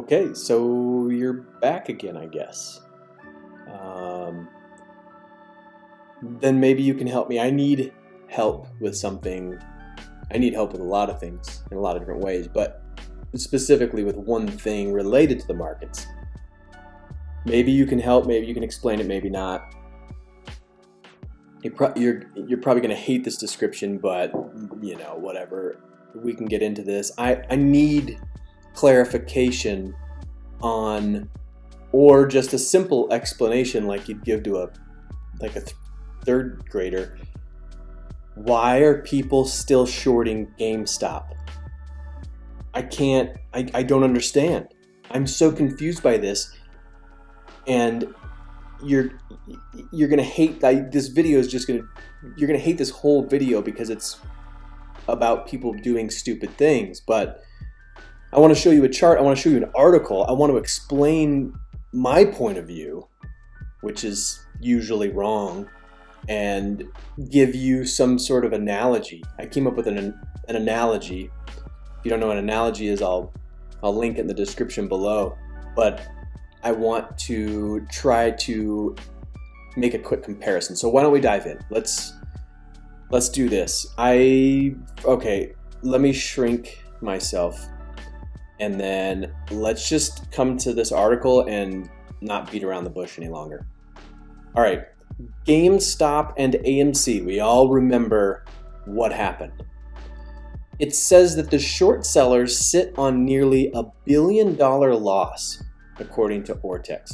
Okay, so you're back again, I guess. Um, then maybe you can help me. I need help with something. I need help with a lot of things in a lot of different ways, but specifically with one thing related to the markets. Maybe you can help, maybe you can explain it, maybe not. You're, pro- you're, you're probably going to hate this description, but you know, whatever. We can get into this. I, I need clarification on or just a simple explanation like you'd give to a like a th- third grader why are people still shorting GameStop? I can't I, I don't understand. I'm so confused by this and you're you're gonna hate this video is just gonna you're gonna hate this whole video because it's about people doing stupid things but I want to show you a chart. I want to show you an article. I want to explain my point of view, which is usually wrong, and give you some sort of analogy. I came up with an, an analogy. If you don't know what an analogy is, I'll, I'll link it in the description below. But I want to try to make a quick comparison. So why don't we dive in? Let's let's do this. I okay, let me shrink myself and then let's just come to this article and not beat around the bush any longer. All right, GameStop and AMC, we all remember what happened. It says that the short sellers sit on nearly a billion dollar loss, according to Ortex.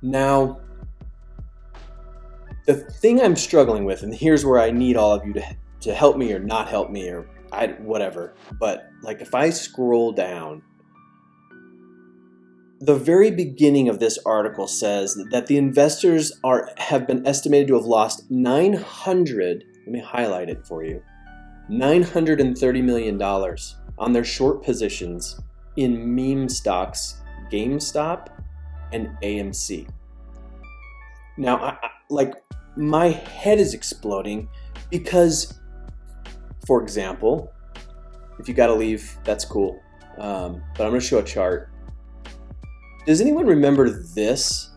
Now, the thing I'm struggling with, and here's where I need all of you to, to help me or not help me or I whatever. But like if I scroll down, the very beginning of this article says that the investors are have been estimated to have lost 900. Let me highlight it for you. 930 million dollars on their short positions in meme stocks, GameStop and AMC. Now, I, I, like my head is exploding because for example, if you got to leave, that's cool. Um, but I'm going to show a chart. Does anyone remember this?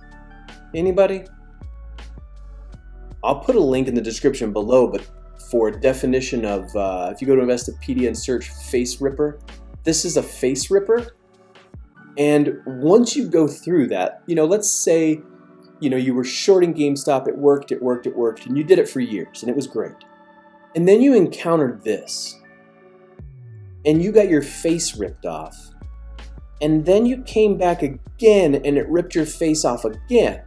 Anybody? I'll put a link in the description below, but for definition of, uh, if you go to Investopedia and search face ripper, this is a face ripper. And once you go through that, you know, let's say, you know, you were shorting GameStop, it worked, it worked, it worked, and you did it for years, and it was great. And then you encountered this. And you got your face ripped off. And then you came back again and it ripped your face off again.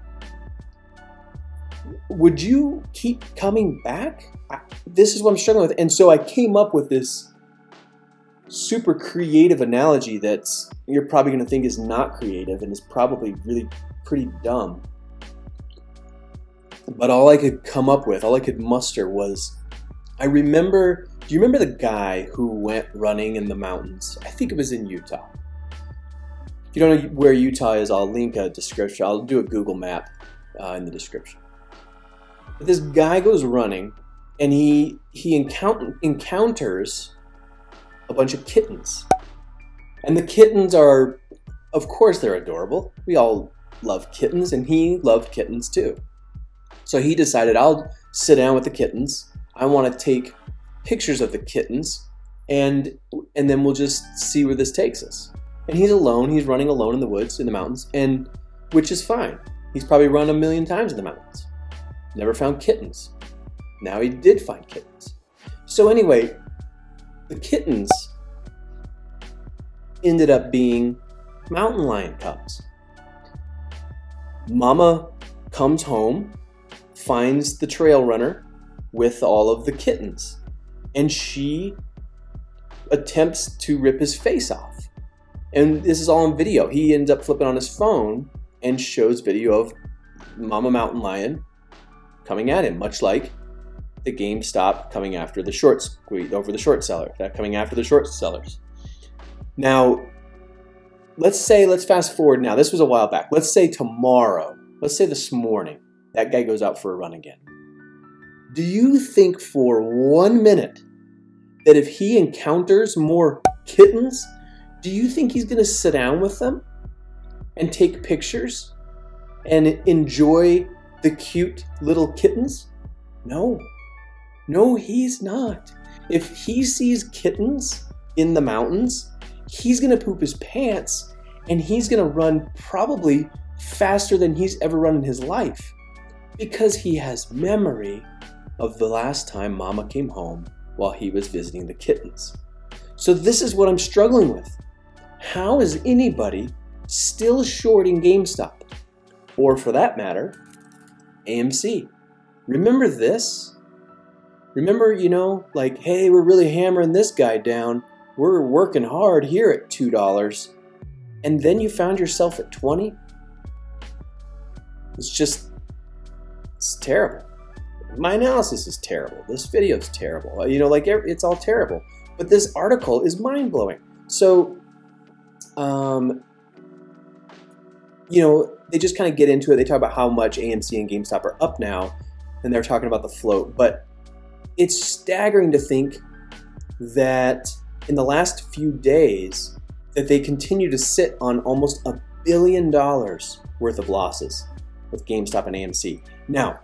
Would you keep coming back? I, this is what I'm struggling with. And so I came up with this super creative analogy that's you're probably going to think is not creative and is probably really pretty dumb. But all I could come up with, all I could muster was I remember, do you remember the guy who went running in the mountains? I think it was in Utah. If you don't know where Utah is, I'll link a description. I'll do a Google map uh, in the description. But this guy goes running and he, he encount- encounters a bunch of kittens. And the kittens are, of course, they're adorable. We all love kittens, and he loved kittens too. So he decided, I'll sit down with the kittens I want to take pictures of the kittens and and then we'll just see where this takes us. And he's alone, he's running alone in the woods, in the mountains, and which is fine. He's probably run a million times in the mountains. Never found kittens. Now he did find kittens. So anyway, the kittens ended up being mountain lion cubs. Mama comes home, finds the trail runner, with all of the kittens. And she attempts to rip his face off. And this is all on video. He ends up flipping on his phone and shows video of Mama Mountain Lion coming at him, much like the GameStop coming after the short squeeze over the short seller, coming after the short sellers. Now, let's say, let's fast forward now. This was a while back. Let's say tomorrow, let's say this morning, that guy goes out for a run again. Do you think for one minute that if he encounters more kittens, do you think he's going to sit down with them and take pictures and enjoy the cute little kittens? No. No, he's not. If he sees kittens in the mountains, he's going to poop his pants and he's going to run probably faster than he's ever run in his life because he has memory of the last time mama came home while he was visiting the kittens. So this is what I'm struggling with. How is anybody still shorting GameStop? Or for that matter, AMC. Remember this? Remember, you know, like, hey, we're really hammering this guy down. We're working hard here at $2. And then you found yourself at 20? It's just, it's terrible. My analysis is terrible. This video is terrible. You know, like, it's all terrible. But this article is mind-blowing. So, um, you know, they just kind of get into it. They talk about how much AMC and GameStop are up now, and they're talking about the float. But it's staggering to think that in the last few days that they continue to sit on almost a billion dollars worth of losses with GameStop and AMC. Now,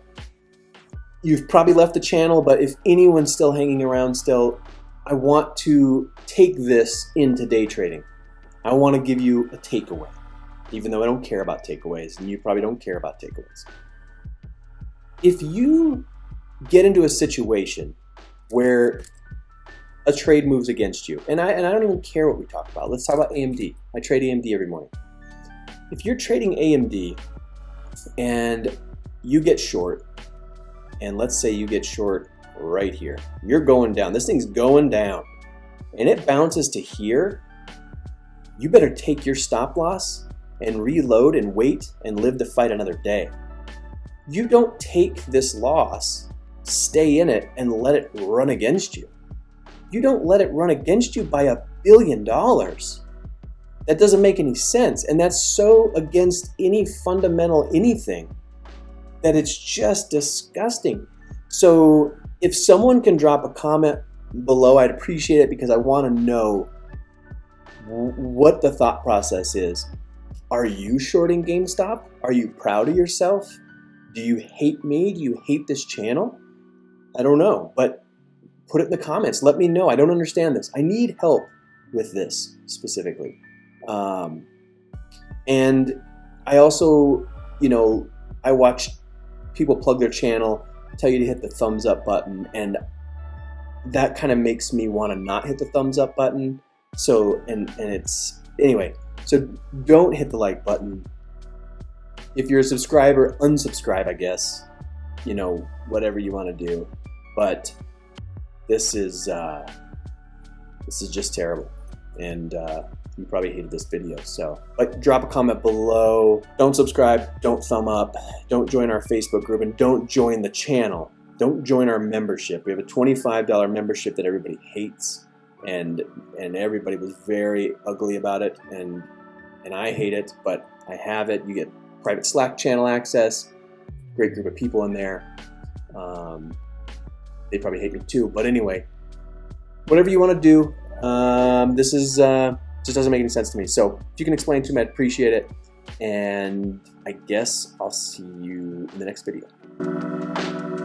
you've probably left the channel, but if anyone's still hanging around still, I want to take this into day trading. I want to give you a takeaway, even though I don't care about takeaways, and you probably don't care about takeaways. If you get into a situation where a trade moves against you, and I, and I don't even care what we talk about. Let's talk about AMD. I trade AMD every morning. If you're trading AMD and you get short, and let's say you get short right here, you're going down. This thing's going down, and it bounces to here, you better take your stop loss and reload and wait and live to fight another day. You don't take this loss, stay in it, and let it run against you. You don't let it run against you by a billion dollars. That doesn't make any sense. And that's so against any fundamental anything that it's just disgusting. So if someone can drop a comment below, I'd appreciate it because I want to know what the thought process is. Are you shorting GameStop? Are you proud of yourself? Do you hate me? Do you hate this channel? I don't know, but put it in the comments. Let me know. I don't understand this. I need help with this specifically. Um, and I also, you know, I watch people plug their channel, tell you to hit the thumbs up button, and that kind of makes me want to not hit the thumbs up button so, and, and it's, anyway, so don't hit the like button. If you're a subscriber, unsubscribe, I guess. You know, whatever you want to do. But this is, uh, this is just terrible. And, uh, you probably hated this video. So like drop a comment below. Don't subscribe, don't thumb up, don't join our Facebook group, and don't join the channel. Don't join our membership. We have a $25 membership that everybody hates and and everybody was very ugly about it and and I hate it but I have it you get private slack channel access great group of people in there um, they probably hate me too but anyway whatever you want to do um, this is uh, just doesn't make any sense to me. So if you can explain to me I'd appreciate it. And I guess I'll see you in the next video